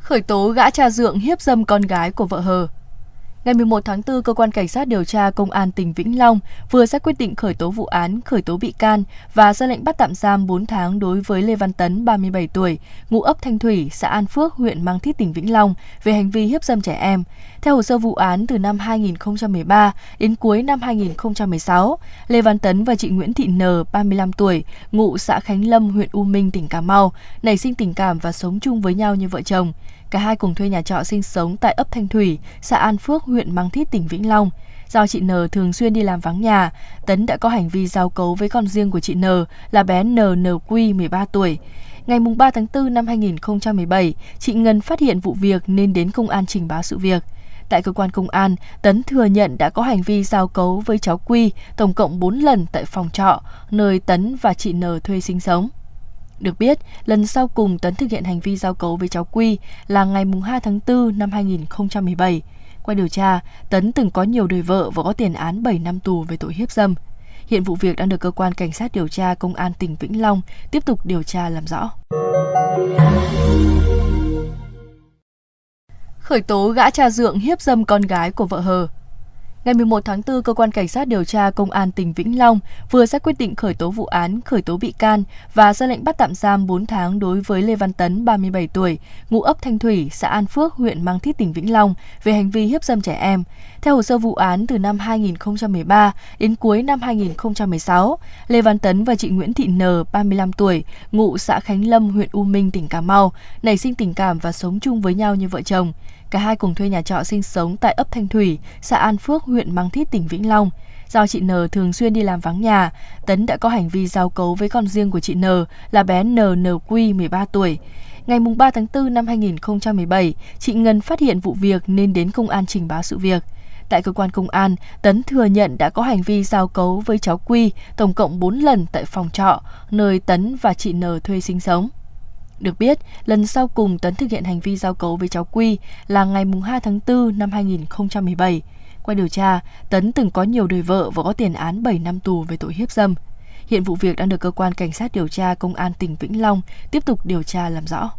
Khởi tố gã cha dượng hiếp dâm con gái của vợ hờ. Ngày 11 tháng 4, Cơ quan Cảnh sát điều tra Công an tỉnh Vĩnh Long vừa ra quyết định khởi tố vụ án, khởi tố bị can và ra lệnh bắt tạm giam 4 tháng đối với Lê Văn Tấn, 37 tuổi, ngụ ấp Thanh Thủy, xã An Phước, huyện Mang Thít, tỉnh Vĩnh Long về hành vi hiếp dâm trẻ em. Theo hồ sơ vụ án, từ năm 2013 đến cuối năm 2016, Lê Văn Tấn và chị Nguyễn Thị N, 35 tuổi, ngụ xã Khánh Lâm, huyện U Minh, tỉnh Cà Mau, nảy sinh tình cảm và sống chung với nhau như vợ chồng. Cả hai cùng thuê nhà trọ sinh sống tại ấp Thanh Thủy, xã An Phước, huyện Măng Thít, tỉnh Vĩnh Long. Do chị N thường xuyên đi làm vắng nhà, Tấn đã có hành vi giao cấu với con riêng của chị N là bé NNQ 13 tuổi. Ngày 3 tháng 4 năm 2017, chị Ngân phát hiện vụ việc nên đến công an trình báo sự việc. Tại cơ quan công an, Tấn thừa nhận đã có hành vi giao cấu với cháu Quy tổng cộng 4 lần tại phòng trọ, nơi Tấn và chị N thuê sinh sống. Được biết, lần sau cùng Tấn thực hiện hành vi giao cấu với cháu Quy là ngày 2 tháng 4 năm 2017. Qua điều tra, Tấn từng có nhiều đời vợ và có tiền án 7 năm tù về tội hiếp dâm. Hiện vụ việc đang được cơ quan cảnh sát điều tra công an tỉnh Vĩnh Long tiếp tục điều tra làm rõ. Khởi tố gã cha dượng hiếp dâm con gái của vợ hờ Ngày 11 tháng 4, Cơ quan Cảnh sát điều tra Công an tỉnh Vĩnh Long vừa ra quyết định khởi tố vụ án, khởi tố bị can và ra lệnh bắt tạm giam 4 tháng đối với Lê Văn Tấn, 37 tuổi, ngụ ấp Thanh Thủy, xã An Phước, huyện Mang Thít, tỉnh Vĩnh Long về hành vi hiếp dâm trẻ em. Theo hồ sơ vụ án, từ năm 2013 đến cuối năm 2016, Lê Văn Tấn và chị Nguyễn Thị N, 35 tuổi, ngụ xã Khánh Lâm, huyện U Minh, tỉnh Cà Mau, nảy sinh tình cảm và sống chung với nhau như vợ chồng. Cả hai cùng thuê nhà trọ sinh sống tại ấp Thanh Thủy, xã An Phước, huyện Măng Thít, tỉnh Vĩnh Long. Do chị N thường xuyên đi làm vắng nhà, Tấn đã có hành vi giao cấu với con riêng của chị N là bé NNQ 13 tuổi. Ngày 3 tháng 4 năm 2017, chị Ngân phát hiện vụ việc nên đến công an trình báo sự việc. Tại cơ quan công an, Tấn thừa nhận đã có hành vi giao cấu với cháu Quy tổng cộng 4 lần tại phòng trọ, nơi Tấn và chị N thuê sinh sống. Được biết, lần sau cùng Tấn thực hiện hành vi giao cấu với cháu Quy là ngày 2 tháng 4 năm 2017. Qua điều tra, Tấn từng có nhiều đời vợ và có tiền án 7 năm tù về tội hiếp dâm. Hiện vụ việc đang được cơ quan cảnh sát điều tra công an tỉnh Vĩnh Long tiếp tục điều tra làm rõ.